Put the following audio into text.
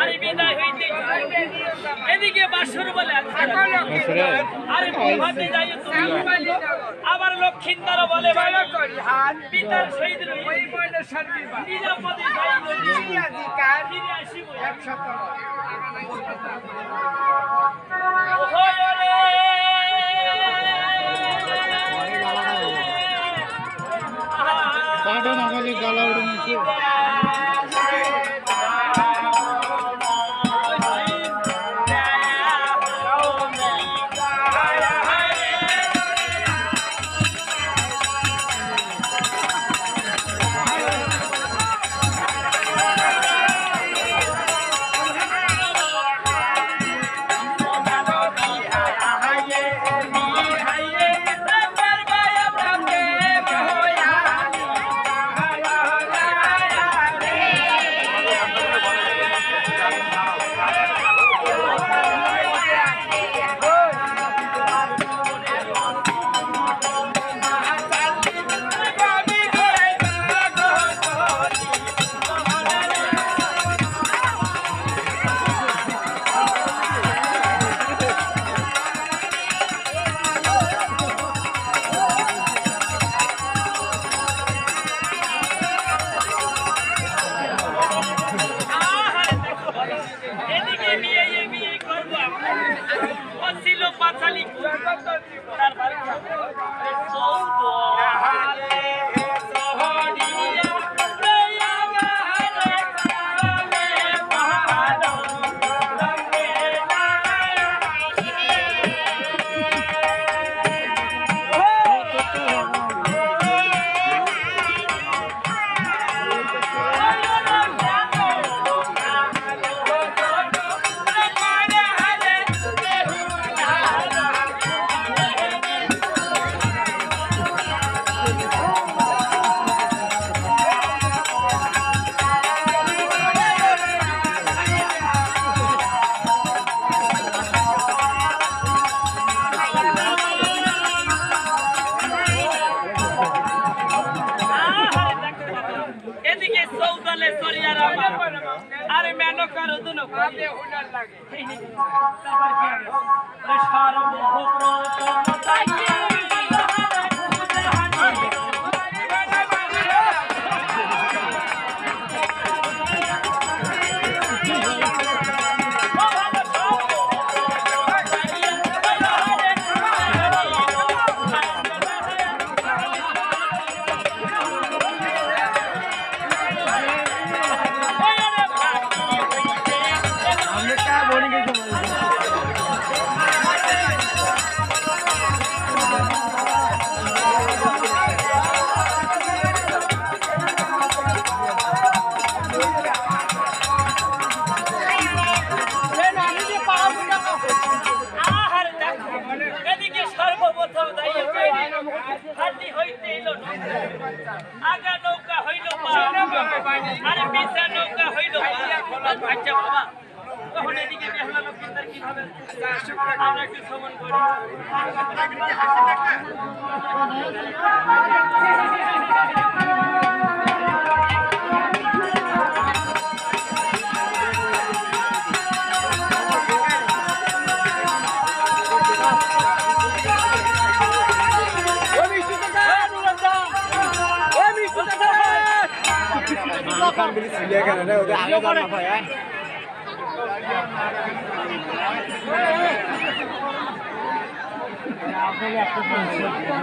আরে বিদায় হইতে এদিকে বাসুর বলে আরে ভাতে যাই তুমি। আবার লক্ষিন্দর বলে পিতার নিরাপদে গালা উড়ে নিচ্ছে। এদিকে চৌদলে সরিয়ার আমার। আরে মেনো করো দুনো। তারপর কি হবে আগা নৌকা হইল আরে পিছা নৌকা হইল। আচ্ছা বাবা, তখন এদিকে বেহুলা লক্ষ্মীন্দর কি হবে? আমরা একটু শ্রবণ করি। लेकर रहे होते आगे जाना भाई आपको